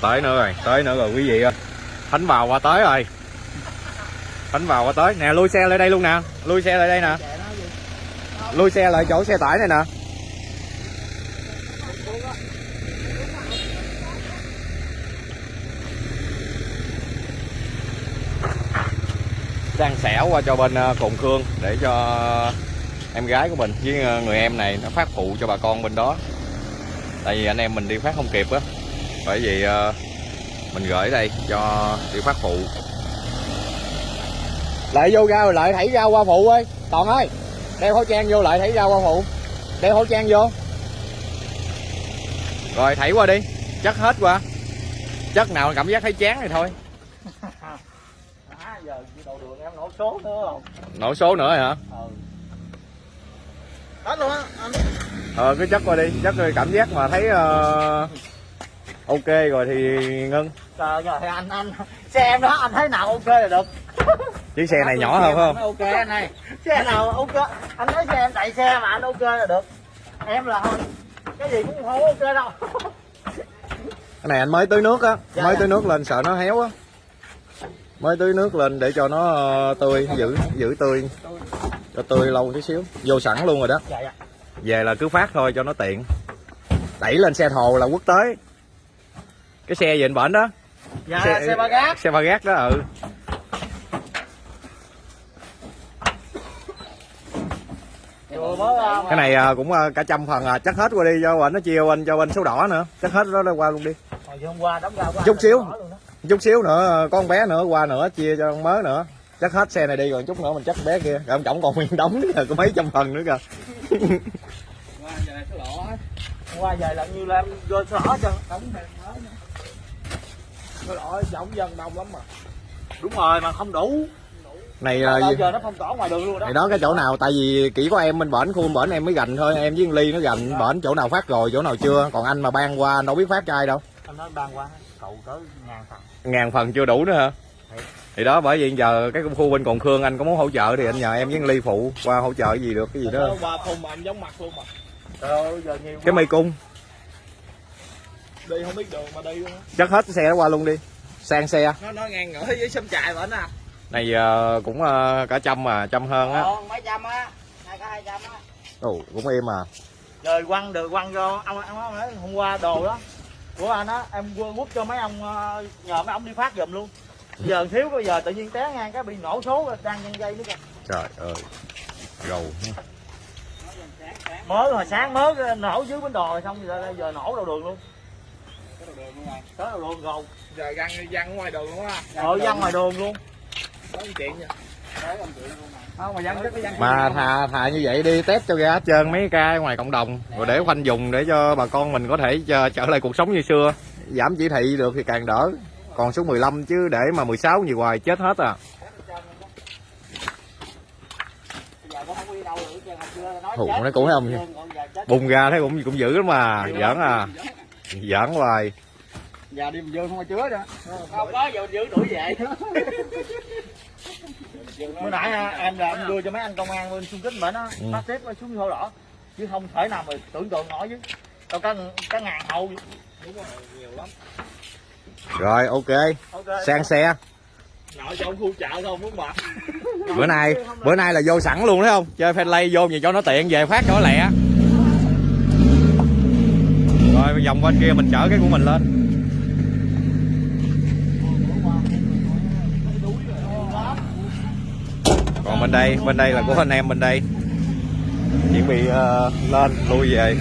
tới nữa rồi, tới nữa rồi, quý vị ơi. Thánh vào qua tới rồi. Thánh vào qua tới. Nè lui xe lại đây luôn nè. Lui xe lại đây nè. Lui xe lại chỗ xe tải này nè. Đang xẻo qua cho bên ờ, cồn khương để cho em gái của mình với ờ, người em này nó phát phụ cho bà con bên đó. Tại vì anh em mình đi phát không kịp á bởi vì ờ, mình gửi đây cho đi phát phụ. Lại vô ra rồi lại thảy ra qua phụ ơi. Toàn ơi đeo khẩu trang vô lại thảy ra qua phụ. Đeo khẩu trang vô. Rồi thảy qua đi. Chắc hết qua. Chắc nào cảm giác thấy chán thì thôi. À, giờ đầu đường em nổ số nữa không nổ số nữa rồi hả? Ừ đó luôn á anh. Ờ cứ chắc qua đi. Chắc rồi cảm giác mà thấy ờ, ok rồi thì ngưng trời ơi anh anh. Xe em đó anh thấy nào ok là được. Chiếc xe này nhỏ hơn phải không? Ok anh ơi. Xe nào ok anh nói xe em chạy xe mà anh ok là được. Em là cái gì cũng không ok đâu. Cái này anh mới tưới nước á Dạ, mới dạ. tưới nước lên sợ nó héo á. Mới tưới nước lên để cho nó ờ, tươi giữ giữ tươi. Cho tươi lâu tí xíu vô sẵn luôn rồi đó. Dạ dạ. Về là cứ phát thôi cho nó tiện. Đẩy lên xe thồ là quốc tế cái xe gì anh bển đó. Dạ xe, ba gác. xe ba gác đó ừ. Mà. Cái này à, cũng à, cả trăm phần à chắc hết qua đi cho anh nó chia anh cho anh số đỏ nữa. Chắc hết đó qua luôn đi. Qua qua Chút xíu. đỏ chút xíu nữa có con bé nữa qua nữa chia cho con mới nữa. Chắc hết xe này đi rồi chút nữa mình chắc bé kia. Rồi ông chồng còn nguyên đóng nữa có mấy trăm phần nữa kìa. Hôm qua về là như là em vô số đỏ cho. Đóng thêm mới số đỏ giống dân đông lắm mà. Đúng rồi mà không đủ. Này là bao giờ nó phong tỏa ngoài đường luôn đó. này đó cái chỗ nào tại vì chỉ có em bên bển khu bên bển em mới gành thôi em với con ly nó gành bển chỗ nào phát rồi chỗ nào chưa còn anh mà ban qua anh đâu biết phát cho ai đâu. Anh nói ban qua cậu tới ngàn phần. Ngàn phần chưa đủ nữa hả? Thì đó bởi vì giờ cái khu bên còn khương anh có muốn hỗ trợ thì anh nhờ em với con ly phụ qua hỗ trợ gì được cái gì đó. qua thùng mà anh giống mặt luôn mà. Trời ơi giờ nhiều cái mây cung đi không biết đường mà đi luôn chắc hết cái xe đó qua luôn đi. Sang xe. Nó nó ngang ngửa với sâm chạy bển à. Này ờ, cũng ờ, cả trăm mà trăm hơn á. Còn mấy trăm á. Hai cái hai trăm á. Ồ cũng im à. Rồi quăng được quăng cho ông ông nói hôm qua đồ đó. Của anh á em quên quất cho mấy ông nhờ mấy ông đi phát giùm luôn. Giờ thiếu bây giờ tự nhiên té ngang cái bị nổ số rồi đang nhân dây nữa kìa. Trời ơi. Gầu mới hồi sáng mới nổ dưới bến đò rồi xong giờ, giờ nổ đầu đường luôn cái đầu đường luôn rồi đầu đường rồi giờ găng găng ngoài đường luôn á. Ở văng ngoài đường luôn. Có một chuyện nha. Không mà văng chắc cái văng mà thà thà như vậy đi test cho ra hết trơn mấy ca ngoài cộng đồng rồi để khoanh dùng để cho bà con mình có thể trở trở lại cuộc sống như xưa. Giảm chỉ thị được thì càng đỡ. Còn số 15 chứ để mà 16 nhiều hoài chết hết à. Giờ cũng không đi đâu nữa chứ hồi xưa nói Thù chết, nó cũng không giờ chết. bùng ra thấy cũng cũng dữ lắm mà giỡn à giỡn hoài giờ đi mình vô không ai chứa đó. Không có giờ giữ đuổi về. Bữa nãy à, em là em đưa cho mấy anh công an bên xung kích bệnh á Ừ. bắt tiếp xuống sổ đỏ chứ không thể nào mà tưởng tượng nổi chứ. Đâu có có ngàn hậu. Nhiều lắm rồi ok. Ok. Sang xe. Nội cho ông khu chợ không muốn mệt bữa nay bữa nay là vô sẵn luôn thấy không? Chơi fanlay vô gì cho nó tiện về phát cho nó lẹ rồi vòng bên kia mình chở cái của mình lên. Còn bên đây bên đây là của anh em bên đây. Chuẩn bị uh, lên lui về.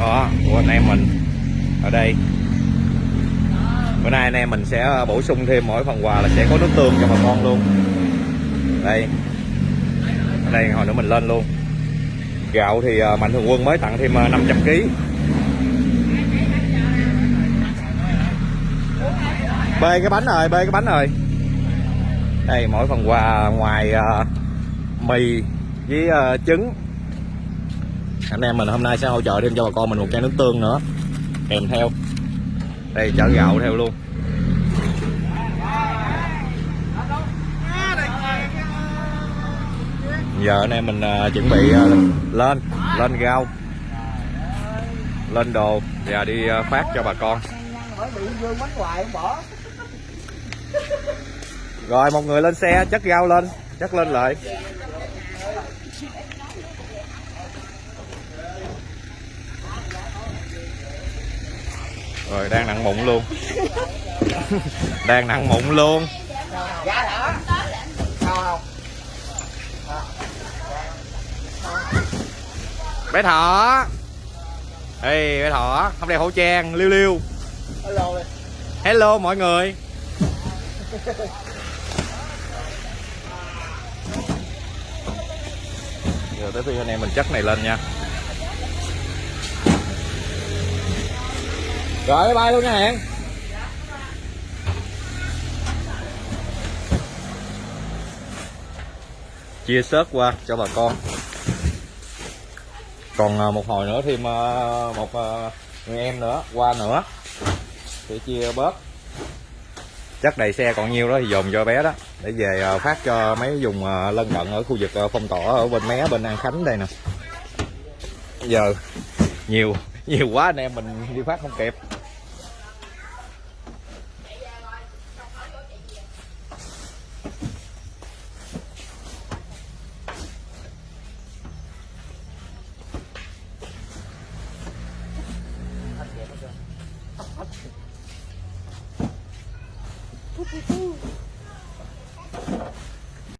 Đó của anh em mình ở đây. Bữa nay anh em mình sẽ ờ, bổ sung thêm mỗi phần quà là sẽ có nước tương cho bà con luôn. Đây đây hồi nữa mình lên luôn. Gạo thì à, mạnh thường quân mới tặng thêm à, 500 kg bê cái bánh rồi bê cái bánh rồi đây mỗi phần quà ngoài uh, mì với uh, trứng. Anh em mình hôm nay sẽ hỗ trợ thêm cho bà con mình một chai nước tương nữa. Kèm theo. Đây chở gạo theo luôn. Giờ anh em mình à, chuẩn bị à, lên lên rau, lên đồ và đi à, phát cho bà con. Rồi, một người lên xe chất rau lên chất lên lại. Rồi, đang nặng mụn luôn. Đang nặng mụn luôn Dạ đó Sao không bé thọ. Ê bé thọ không đeo khẩu trang liêu liêu Hello. Hello mọi người. Giờ tới phiên anh em mình chất này lên nha. Rồi bye bye luôn nha hẹn. Chia sớt qua cho bà con còn à, một hồi nữa thêm một à, người em nữa, qua nữa, sẽ chia bớt. Chắc đầy xe còn nhiêu đó, thì dồn cho bé đó, để về à, phát cho mấy vùng lân cận ở khu vực phong tỏa ở bên mé, bên an khánh đây nè. Giờ, nhiều nhiều quá anh em mình đi phát không kịp. Woohoo!